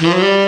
Yeah.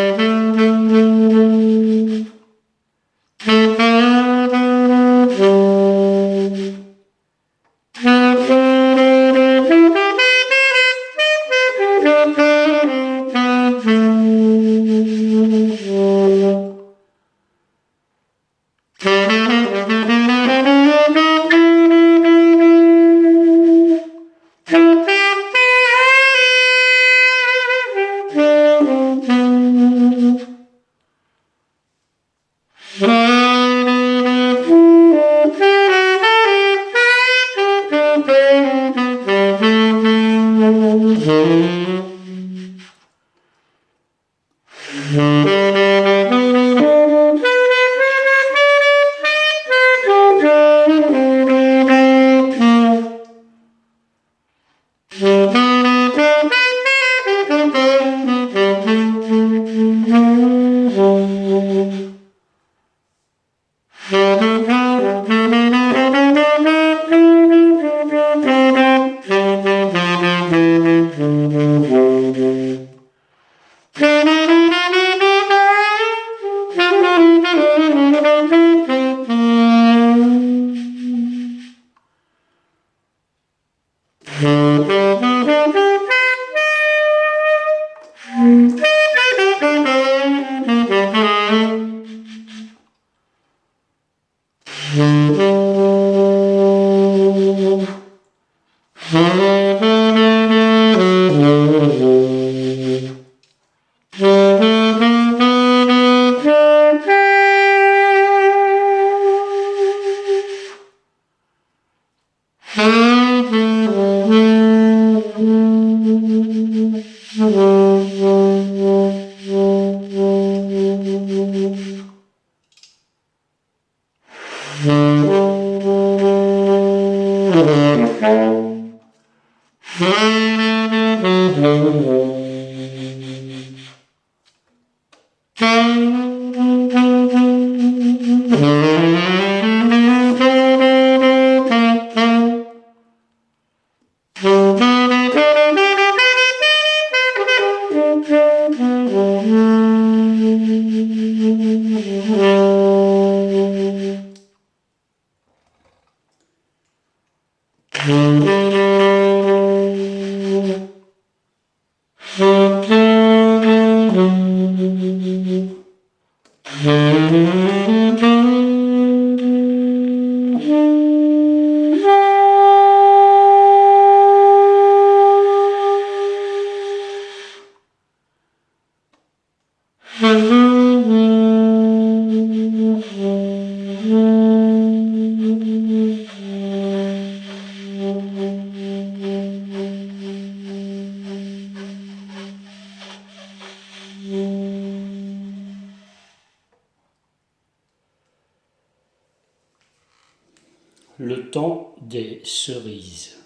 Mm-hmm. Mm-hmm. Mm-hmm. Mm-hmm. Le temps des cerises.